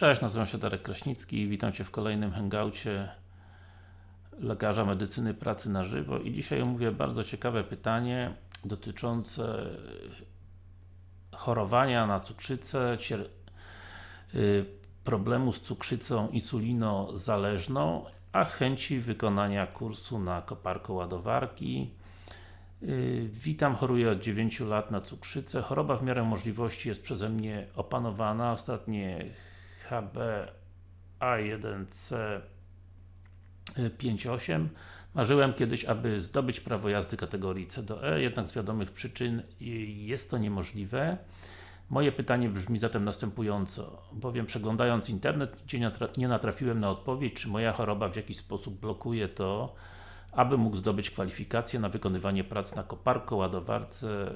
Cześć, nazywam się Darek Kraśnicki witam Cię w kolejnym hangoucie lekarza medycyny pracy na żywo i dzisiaj omówię bardzo ciekawe pytanie dotyczące chorowania na cukrzycę, y, problemu z cukrzycą insulinozależną, a chęci wykonania kursu na koparko ładowarki. Y, witam, choruję od 9 lat na cukrzycę. Choroba w miarę możliwości jest przeze mnie opanowana. Ostatnie HB A1C 58 Marzyłem kiedyś, aby zdobyć prawo jazdy kategorii C do E, jednak z wiadomych przyczyn jest to niemożliwe. Moje pytanie brzmi zatem następująco, bowiem przeglądając internet nie natrafiłem na odpowiedź, czy moja choroba w jakiś sposób blokuje to, aby mógł zdobyć kwalifikacje na wykonywanie prac na koparko, ładowarce.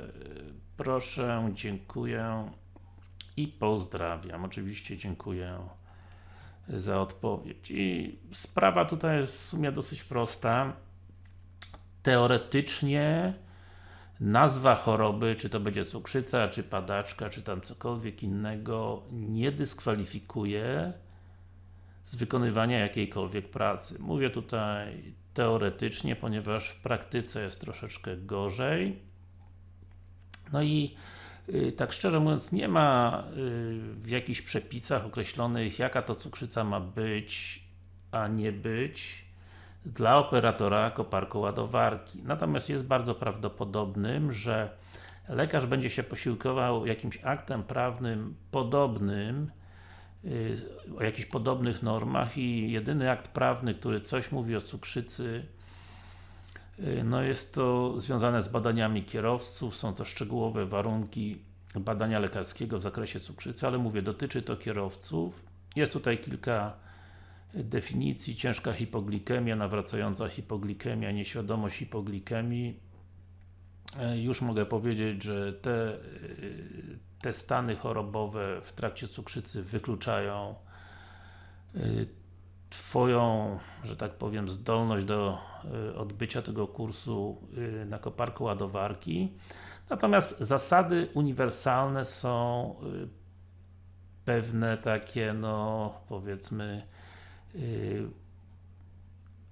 Proszę, dziękuję i pozdrawiam. Oczywiście dziękuję za odpowiedź. I sprawa tutaj jest w sumie dosyć prosta. Teoretycznie nazwa choroby, czy to będzie cukrzyca, czy padaczka, czy tam cokolwiek innego, nie dyskwalifikuje z wykonywania jakiejkolwiek pracy. Mówię tutaj teoretycznie, ponieważ w praktyce jest troszeczkę gorzej. No i tak szczerze mówiąc, nie ma y, w jakichś przepisach określonych, jaka to cukrzyca ma być, a nie być dla operatora koparko ładowarki. Natomiast jest bardzo prawdopodobnym, że lekarz będzie się posiłkował jakimś aktem prawnym podobnym y, o jakichś podobnych normach i jedyny akt prawny, który coś mówi o cukrzycy y, no jest to związane z badaniami kierowców, są to szczegółowe warunki badania lekarskiego w zakresie cukrzycy, ale mówię, dotyczy to kierowców. Jest tutaj kilka definicji, ciężka hipoglikemia, nawracająca hipoglikemia, nieświadomość hipoglikemii. E, już mogę powiedzieć, że te, e, te stany chorobowe w trakcie cukrzycy wykluczają e, Twoją, że tak powiem, zdolność do odbycia tego kursu na koparku ładowarki. Natomiast zasady uniwersalne są pewne takie, no powiedzmy, Y,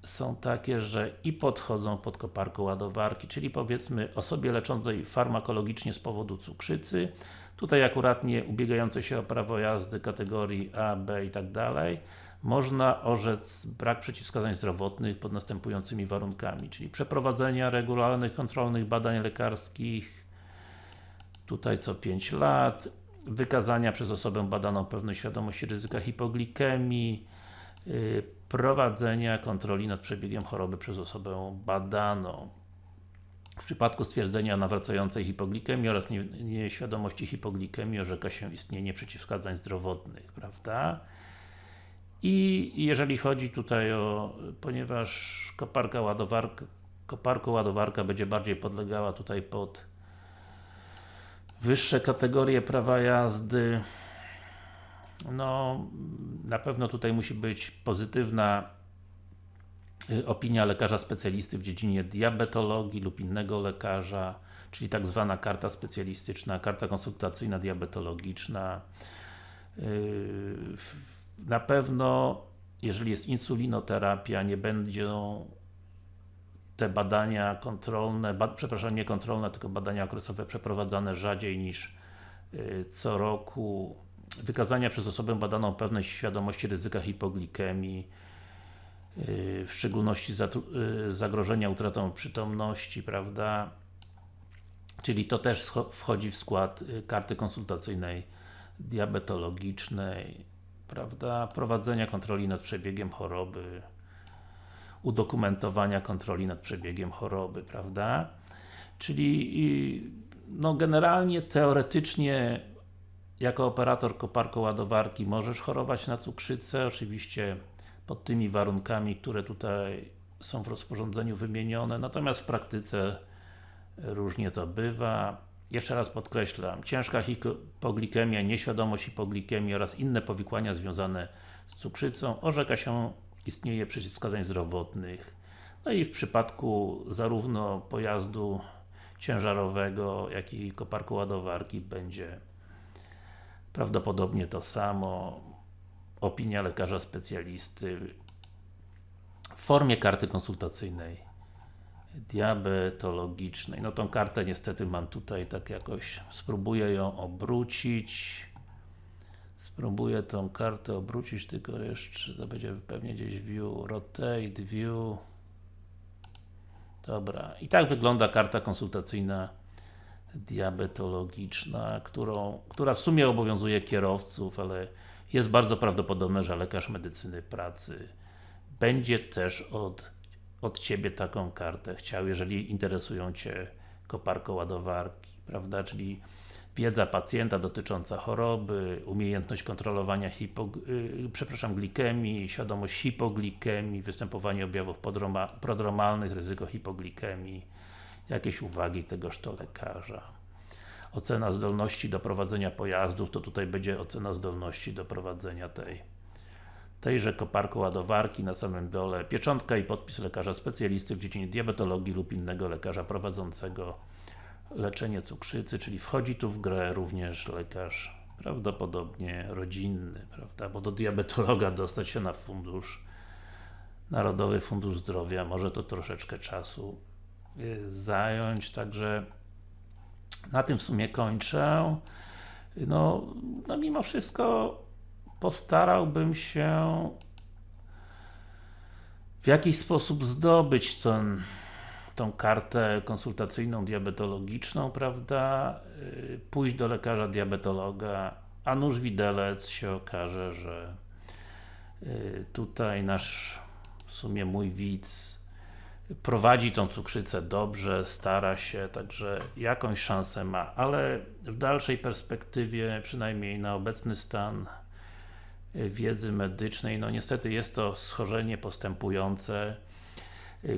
są takie, że i podchodzą pod koparką ładowarki, czyli powiedzmy osobie leczącej farmakologicznie z powodu cukrzycy, tutaj akuratnie ubiegającej się o prawo jazdy kategorii A, B i tak dalej, można orzec brak przeciwwskazań zdrowotnych pod następującymi warunkami, czyli przeprowadzenia regularnych kontrolnych badań lekarskich, tutaj co 5 lat, wykazania przez osobę badaną pewnej świadomości ryzyka hipoglikemii, Y, prowadzenia kontroli nad przebiegiem choroby przez osobę badaną. W przypadku stwierdzenia nawracającej hipoglikemii oraz nieświadomości hipoglikemii orzeka się istnienie przeciwwskazań zdrowotnych, prawda? I jeżeli chodzi tutaj o, ponieważ koparka ładowarka, koparko ładowarka będzie bardziej podlegała tutaj pod wyższe kategorie prawa jazdy, no, na pewno tutaj musi być pozytywna y, opinia lekarza specjalisty w dziedzinie diabetologii lub innego lekarza, czyli tak zwana karta specjalistyczna, karta konsultacyjna diabetologiczna. Y, na pewno, jeżeli jest insulinoterapia, nie będą te badania kontrolne, ba, przepraszam, nie kontrolne, tylko badania okresowe przeprowadzane rzadziej niż y, co roku wykazania przez osobę badaną pewnej świadomości ryzyka hipoglikemii, yy, w szczególności yy, zagrożenia utratą przytomności, prawda? Czyli to też wchodzi w skład karty konsultacyjnej diabetologicznej, prawda? Prowadzenia kontroli nad przebiegiem choroby, udokumentowania kontroli nad przebiegiem choroby, prawda? Czyli no generalnie, teoretycznie jako operator koparko ładowarki możesz chorować na cukrzycę, oczywiście pod tymi warunkami, które tutaj są w rozporządzeniu wymienione, natomiast w praktyce różnie to bywa. Jeszcze raz podkreślam, ciężka hipoglikemia, nieświadomość hipoglikemii oraz inne powikłania związane z cukrzycą orzeka się istnieje przeciwwskazań zdrowotnych. No i w przypadku zarówno pojazdu ciężarowego, jak i koparko ładowarki będzie Prawdopodobnie to samo. opinia lekarza specjalisty w formie karty konsultacyjnej diabetologicznej. No tą kartę niestety mam tutaj tak jakoś, spróbuję ją obrócić. Spróbuję tą kartę obrócić, tylko jeszcze to będzie pewnie gdzieś view, rotate, view. Dobra, i tak wygląda karta konsultacyjna diabetologiczna, którą, która w sumie obowiązuje kierowców, ale jest bardzo prawdopodobne, że lekarz medycyny pracy będzie też od, od Ciebie taką kartę chciał, jeżeli interesują Cię koparko-ładowarki, prawda, czyli wiedza pacjenta dotycząca choroby, umiejętność kontrolowania hipo, yy, przepraszam, glikemii, świadomość hipoglikemii, występowanie objawów prodromalnych, ryzyko hipoglikemii, jakieś uwagi tegoż to lekarza. Ocena zdolności do prowadzenia pojazdów, to tutaj będzie ocena zdolności do prowadzenia tej tejże koparko ładowarki na samym dole, pieczątka i podpis lekarza specjalisty w dziedzinie diabetologii lub innego lekarza prowadzącego leczenie cukrzycy, czyli wchodzi tu w grę również lekarz prawdopodobnie rodzinny, prawda, bo do diabetologa dostać się na fundusz Narodowy Fundusz Zdrowia, może to troszeczkę czasu y, zająć, także na tym w sumie kończę. No, no mimo wszystko postarałbym się w jakiś sposób zdobyć ten, tą kartę konsultacyjną diabetologiczną, prawda, y, pójść do lekarza diabetologa, a nuż widelec się okaże, że y, tutaj nasz, w sumie mój widz prowadzi tą cukrzycę dobrze, stara się, także jakąś szansę ma, ale w dalszej perspektywie, przynajmniej na obecny stan wiedzy medycznej, no niestety jest to schorzenie postępujące.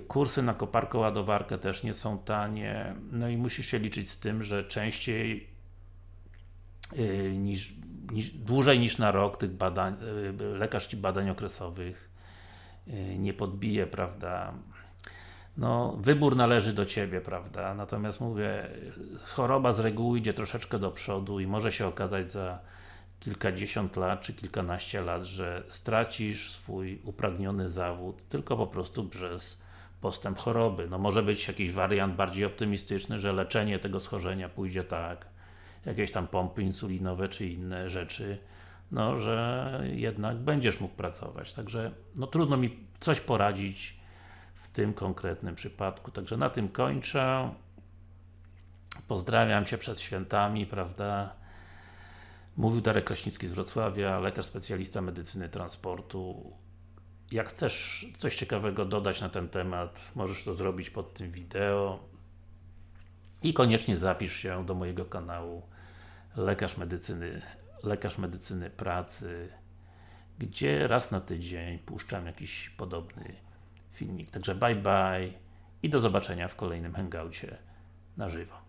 Kursy na koparko ładowarkę też nie są tanie, no i musisz się liczyć z tym, że częściej yy, niż, niż, dłużej niż na rok tych badań, yy, lekarz Ci badań okresowych yy, nie podbije, prawda, no, wybór należy do Ciebie, prawda, natomiast mówię, choroba z reguły idzie troszeczkę do przodu i może się okazać za kilkadziesiąt lat, czy kilkanaście lat, że stracisz swój upragniony zawód tylko po prostu przez postęp choroby. No może być jakiś wariant bardziej optymistyczny, że leczenie tego schorzenia pójdzie tak, jakieś tam pompy insulinowe, czy inne rzeczy, no, że jednak będziesz mógł pracować. Także, no trudno mi coś poradzić w tym konkretnym przypadku. Także na tym kończę. Pozdrawiam Cię przed świętami, prawda? Mówił Darek Kraśnicki z Wrocławia, lekarz specjalista medycyny transportu. Jak chcesz coś ciekawego dodać na ten temat, możesz to zrobić pod tym wideo. I koniecznie zapisz się do mojego kanału Lekarz Medycyny, Lekarz Medycyny Pracy, gdzie raz na tydzień puszczam jakiś podobny filmik. Także bye bye i do zobaczenia w kolejnym hangoucie na żywo.